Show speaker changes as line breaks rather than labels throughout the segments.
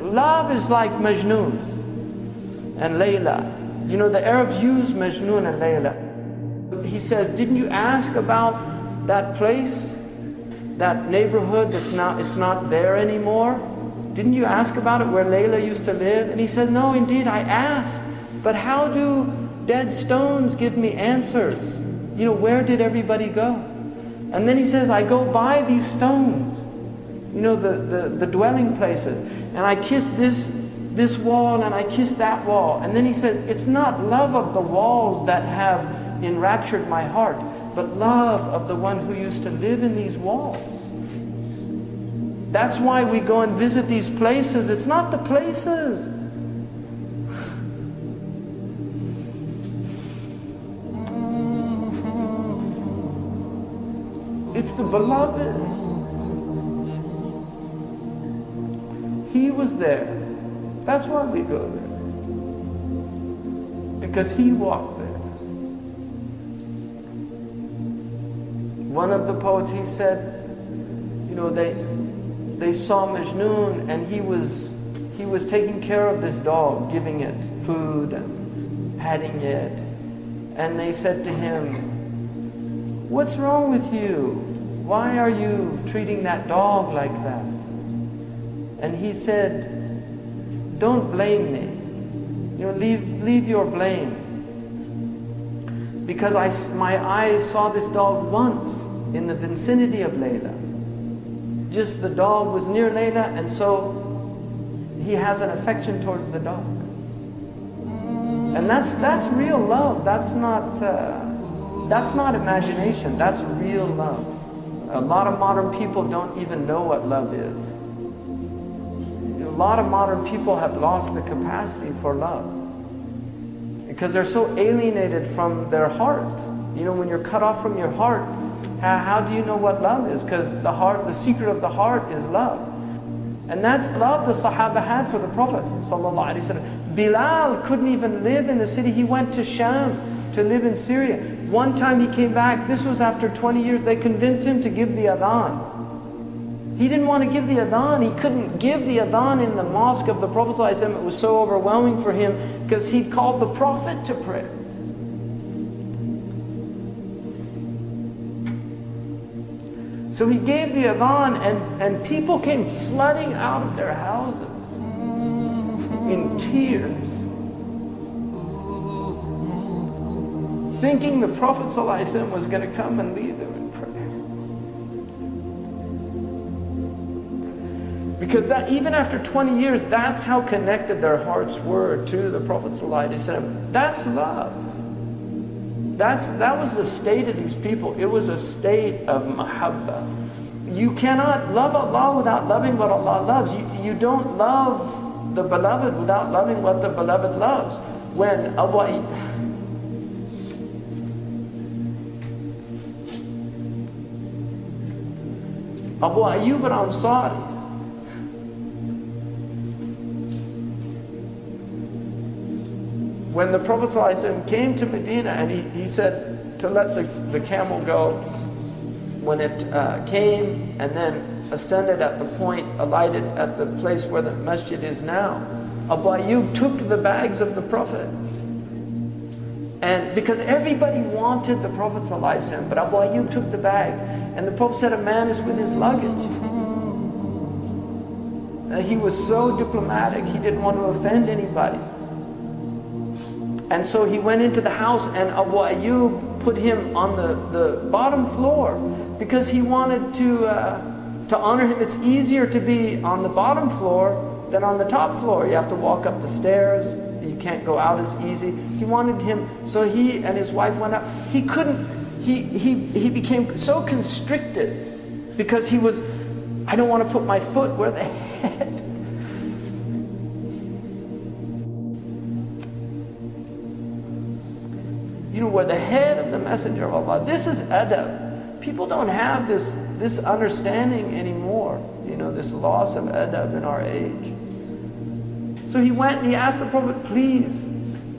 Love is like Majnun and Layla. You know, the Arabs use Majnun and Layla. He says, didn't you ask about that place, that neighborhood that's not, it's not there anymore? Didn't you ask about it where Layla used to live? And he said, no, indeed, I asked. But how do dead stones give me answers? You know, where did everybody go? And then he says, I go by these stones, you know, the, the, the dwelling places, and I kiss this, this wall and I kiss that wall. And then he says, it's not love of the walls that have enraptured my heart, but love of the one who used to live in these walls. That's why we go and visit these places. It's not the places. It's the beloved. He was there. That's why we go there. Because he walked there. One of the poets, he said, you know, they, they saw Majnun and he was, he was taking care of this dog, giving it food and petting it. And they said to him, what's wrong with you? Why are you treating that dog like that? And he said, don't blame me. You know, leave, leave your blame. Because I, my eyes saw this dog once in the vicinity of Layla. Just the dog was near Layla and so he has an affection towards the dog. And that's, that's real love. That's not, uh, that's not imagination. That's real love. A lot of modern people don't even know what love is. A lot of modern people have lost the capacity for love because they're so alienated from their heart. You know, when you're cut off from your heart, how, how do you know what love is? Because the heart, the secret of the heart is love. And that's love the Sahaba had for the Prophet Bilal couldn't even live in the city. He went to Sham to live in Syria. One time he came back, this was after 20 years, they convinced him to give the adhan. He didn't want to give the adhan. He couldn't give the adhan in the mosque of the Prophet. It was so overwhelming for him because he'd called the Prophet to prayer. So he gave the adhan and, and people came flooding out of their houses in tears. Thinking the Prophet ﷺ was going to come and lead them in prayer. Because that even after 20 years, that's how connected their hearts were to the Prophet ﷺ. That's love. That's, that was the state of these people. It was a state of mahabbah. You cannot love Allah without loving what Allah loves. You, you don't love the beloved without loving what the beloved loves. When Abu Abu Ayyub al-Ansari when the Prophet came to Medina and he, he said to let the, the camel go, when it uh, came and then ascended at the point, alighted at the place where the masjid is now, Abu Ayyub took the bags of the Prophet. And because everybody wanted the Prophet ﷺ, but Abu Ayyub took the bags. And the Prophet said, a man is with his luggage. And he was so diplomatic, he didn't want to offend anybody. And so he went into the house and Abu Ayyub put him on the, the bottom floor because he wanted to, uh, to honor him. It's easier to be on the bottom floor than on the top floor. You have to walk up the stairs. You can't go out as easy. He wanted him, so he and his wife went up. He couldn't, he, he, he became so constricted because he was, I don't want to put my foot where the head you know, where the head of the messenger of Allah. This is adab. People don't have this, this understanding anymore, you know, this loss of adab in our age. So he went and he asked the Prophet, please,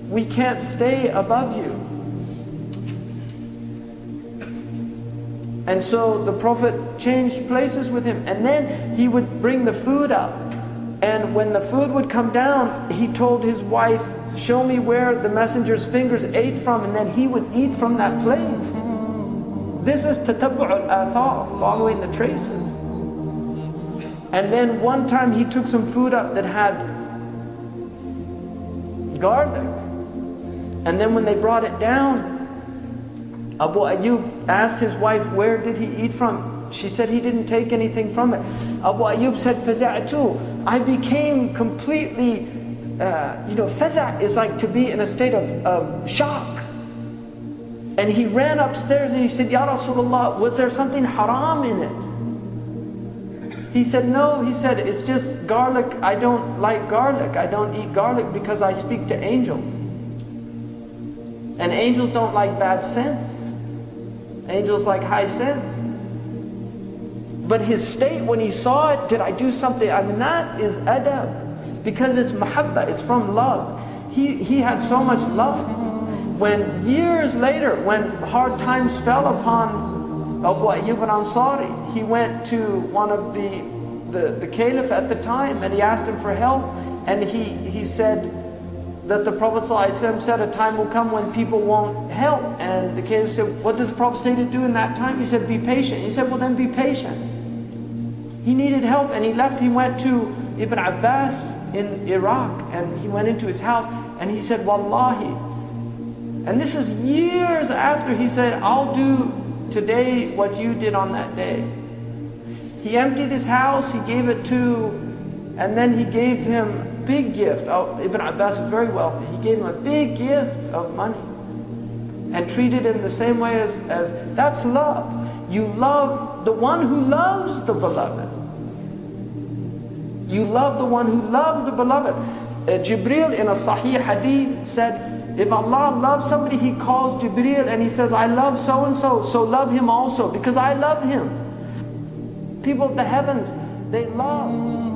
we can't stay above you. And so the Prophet changed places with him. And then he would bring the food up. And when the food would come down, he told his wife, show me where the messenger's fingers ate from, and then he would eat from that place. This is tatabbu' al-athar, following the traces. And then one time he took some food up that had garlic. And then when they brought it down, Abu Ayyub asked his wife, where did he eat from? She said he didn't take anything from it. Abu Ayyub said, Faza'atu, I became completely, uh, you know, Faza' is like to be in a state of, of shock. And he ran upstairs and he said, Ya Rasulullah, was there something haram in it? He said, no, he said, it's just garlic. I don't like garlic. I don't eat garlic because I speak to angels. And angels don't like bad scents. Angels like high scents. But his state when he saw it, did I do something? I mean, that is adab. Because it's mahabba, it's from love. He, he had so much love. When years later, when hard times fell upon Abu Ayyub al-Ansari, he went to one of the, the, the caliph at the time and he asked him for help. And he, he said, that the Prophet said a time will come when people won't help. And the Caliph said, what did the Prophet say to do in that time? He said, be patient. He said, well then be patient. He needed help and he left. He went to Ibn Abbas in Iraq and he went into his house and he said, Wallahi. And this is years after he said, I'll do today what you did on that day. He emptied his house, he gave it to, and then he gave him big gift. Oh, Ibn Abbas was very wealthy. He gave him a big gift of money and treated him the same way as, as that's love. You love the one who loves the beloved. You love the one who loves the beloved. Uh, Jibril in a Sahih hadith said, if Allah loves somebody, He calls Jibril and He says, I love so and so, so love him also because I love him. People of the heavens, they love.